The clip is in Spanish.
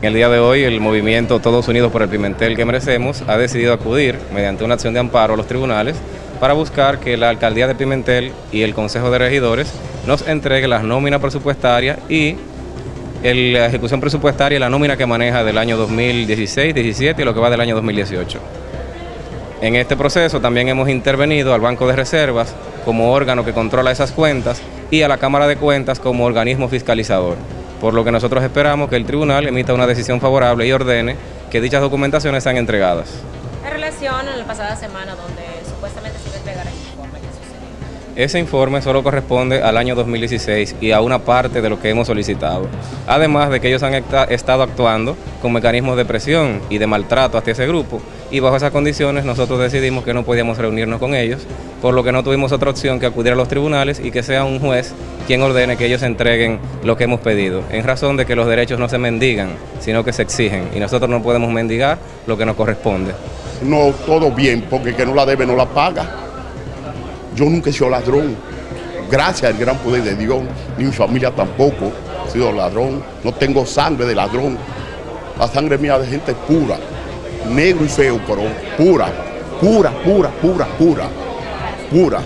En el día de hoy, el movimiento Todos Unidos por el Pimentel que merecemos ha decidido acudir mediante una acción de amparo a los tribunales para buscar que la alcaldía de Pimentel y el Consejo de Regidores nos entregue las nóminas presupuestarias y la ejecución presupuestaria y la nómina que maneja del año 2016, 17 y lo que va del año 2018. En este proceso también hemos intervenido al Banco de Reservas como órgano que controla esas cuentas y a la Cámara de Cuentas como organismo fiscalizador por lo que nosotros esperamos que el tribunal emita una decisión favorable y ordene que dichas documentaciones sean entregadas. En relación a la pasada semana donde supuestamente se iba a entregar el informe, ¿qué sucedió? Ese informe solo corresponde al año 2016 y a una parte de lo que hemos solicitado. Además de que ellos han estado actuando con mecanismos de presión y de maltrato hacia ese grupo y bajo esas condiciones nosotros decidimos que no podíamos reunirnos con ellos, por lo que no tuvimos otra opción que acudir a los tribunales y que sea un juez quien ordene que ellos entreguen lo que hemos pedido, en razón de que los derechos no se mendigan, sino que se exigen, y nosotros no podemos mendigar lo que nos corresponde. No, todo bien, porque que no la debe no la paga. Yo nunca he sido ladrón, gracias al gran poder de Dios, ni mi familia tampoco he sido ladrón, no tengo sangre de ladrón, la sangre mía de gente pura, negro y feo, pero pura, pura, pura, pura, pura, pura.